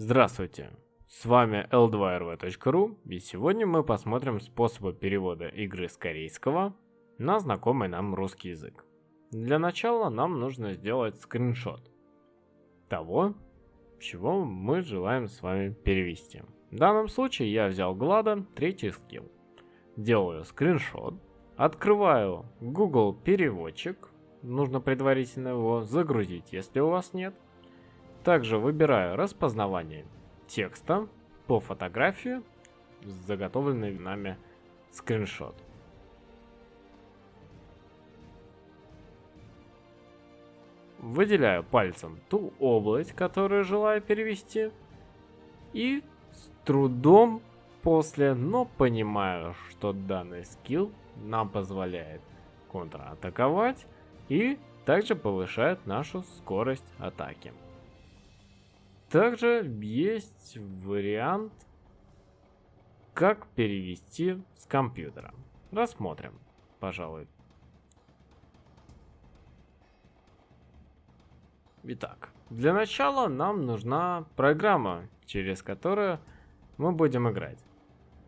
Здравствуйте, с вами l2rv.ru и сегодня мы посмотрим способы перевода игры с корейского на знакомый нам русский язык. Для начала нам нужно сделать скриншот того, чего мы желаем с вами перевести. В данном случае я взял Глада, третий скилл. Делаю скриншот, открываю Google переводчик, нужно предварительно его загрузить, если у вас нет – также выбираю распознавание текста по фотографии, заготовленный нами скриншот. Выделяю пальцем ту область, которую желаю перевести. И с трудом после, но понимаю, что данный скилл нам позволяет контратаковать и также повышает нашу скорость атаки. Также есть вариант, как перевести с компьютера. Рассмотрим, пожалуй. Итак, для начала нам нужна программа, через которую мы будем играть.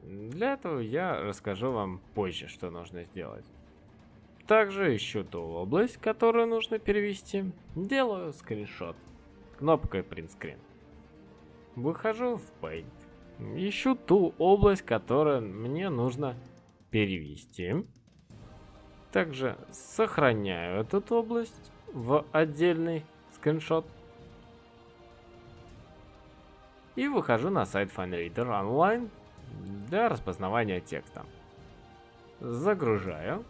Для этого я расскажу вам позже, что нужно сделать. Также ищу ту область, которую нужно перевести. Делаю скриншот кнопкой Screen. Выхожу в Paint. Ищу ту область, которую мне нужно перевести. Также сохраняю эту область в отдельный скриншот. И выхожу на сайт FineReader Online для распознавания текста. Загружаю.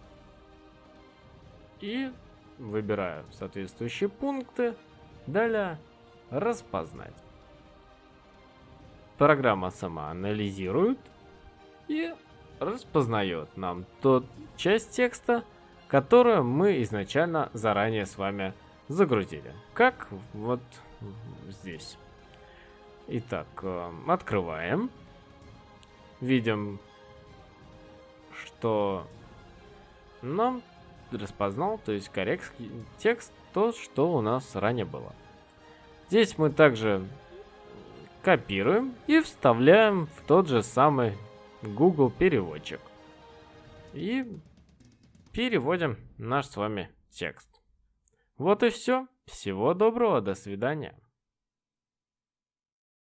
И выбираю соответствующие пункты. Далее распознать программа сама анализирует и распознает нам тот часть текста, которую мы изначально заранее с вами загрузили. Как вот здесь. Итак, э, открываем. Видим, что нам распознал, то есть корейский текст, то, что у нас ранее было. Здесь мы также копируем и вставляем в тот же самый Google переводчик. И переводим наш с вами текст. Вот и все. Всего доброго, до свидания.